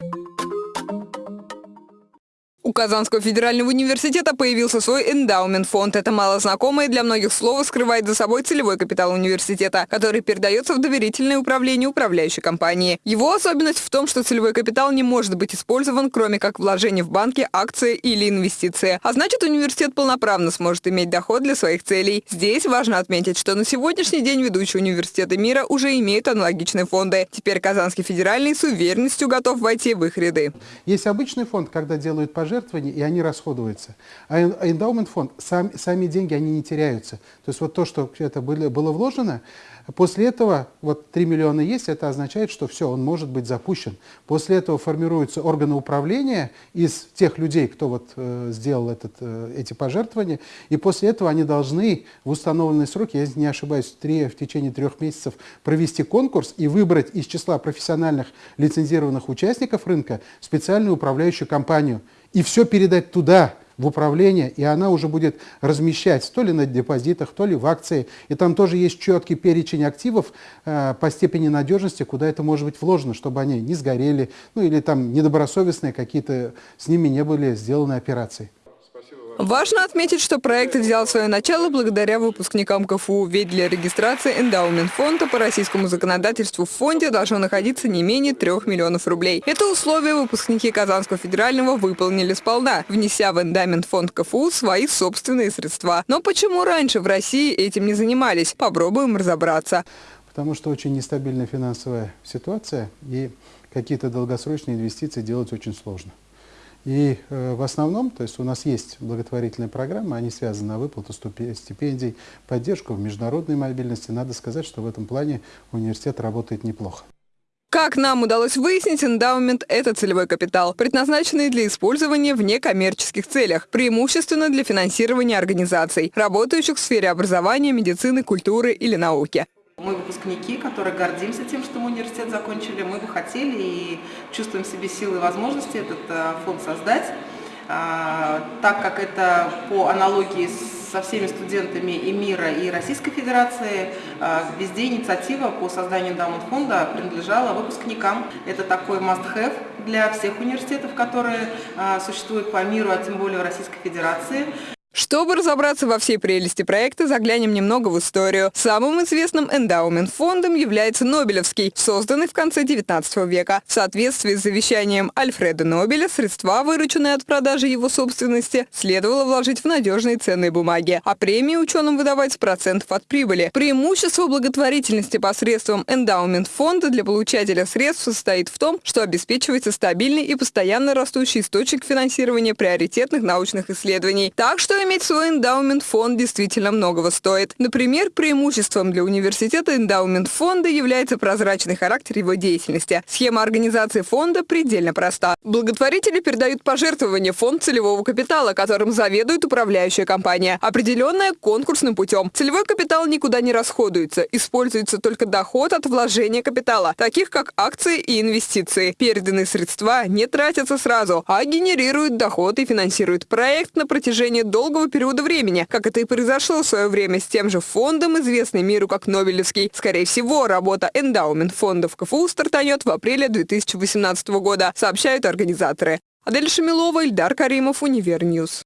you У Казанского федерального университета появился свой эндаумент-фонд. Это малознакомое для многих слово скрывает за собой целевой капитал университета, который передается в доверительное управление управляющей компании. Его особенность в том, что целевой капитал не может быть использован, кроме как вложение в банки, акции или инвестиции. А значит, университет полноправно сможет иметь доход для своих целей. Здесь важно отметить, что на сегодняшний день ведущие университеты мира уже имеют аналогичные фонды. Теперь Казанский федеральный с уверенностью готов войти в их ряды. Есть обычный фонд, когда делают пожертвования, пожертвований, и они расходуются. А эндаумент фонд, сам, сами деньги, они не теряются. То есть вот то, что это было, было вложено, после этого, вот 3 миллиона есть, это означает, что все, он может быть запущен. После этого формируются органы управления из тех людей, кто вот э, сделал этот, э, эти пожертвования, и после этого они должны в установленные сроки, я не ошибаюсь, в, 3, в течение трех месяцев провести конкурс и выбрать из числа профессиональных лицензированных участников рынка специальную управляющую компанию – и все передать туда, в управление, и она уже будет размещать то ли на депозитах, то ли в акции. И там тоже есть четкий перечень активов э, по степени надежности, куда это может быть вложено, чтобы они не сгорели, ну или там недобросовестные какие-то, с ними не были сделаны операции. Важно отметить, что проект взял свое начало благодаря выпускникам КФУ, ведь для регистрации эндаумент фонда по российскому законодательству в фонде должно находиться не менее 3 миллионов рублей. Это условие выпускники Казанского федерального выполнили сполна, внеся в эндаумент фонд КФУ свои собственные средства. Но почему раньше в России этим не занимались? Попробуем разобраться. Потому что очень нестабильная финансовая ситуация и какие-то долгосрочные инвестиции делать очень сложно. И э, в основном, то есть у нас есть благотворительные программы, они связаны на выплату стипендий, поддержку в международной мобильности. Надо сказать, что в этом плане университет работает неплохо. Как нам удалось выяснить, эндаумент – это целевой капитал, предназначенный для использования в некоммерческих целях, преимущественно для финансирования организаций, работающих в сфере образования, медицины, культуры или науки. Мы выпускники, которые гордимся тем, что мы университет закончили. Мы бы хотели и чувствуем в себе силы и возможности этот э, фонд создать, а, так как это по аналогии со всеми студентами и мира, и Российской Федерации, а, везде инициатива по созданию эндаумент фонда принадлежала выпускникам. Это такой must-have для всех университетов, которые а, существуют по миру, а тем более в Российской Федерации. Чтобы разобраться во всей прелести проекта, заглянем немного в историю. Самым известным эндаумент-фондом является Нобелевский, созданный в конце 19 века. В соответствии с завещанием Альфреда Нобеля, средства, вырученные от продажи его собственности, следовало вложить в надежные ценные бумаги, а премии ученым выдавать с процентов от прибыли. Преимущество благотворительности посредством эндаумент-фонда для получателя средств состоит в том, что обеспечивается стабильный и постоянно растущий источник финансирования приоритетных научных исследований. Так что иметь свой эндаумент-фонд действительно многого стоит. Например, преимуществом для университета эндаумент-фонда является прозрачный характер его деятельности. Схема организации фонда предельно проста. Благотворители передают пожертвования фонд целевого капитала, которым заведует управляющая компания, определенная конкурсным путем. Целевой капитал никуда не расходуется, используется только доход от вложения капитала, таких как акции и инвестиции. Переданные средства не тратятся сразу, а генерируют доход и финансируют проект на протяжении долгого долгого периода времени, как это и произошло в свое время с тем же фондом, известный миру как Нобелевский. Скорее всего, работа эндаумент фондов КФУ стартанет в апреле 2018 года, сообщают организаторы. Адель Шамилова, Ильдар Каримов, Univer News.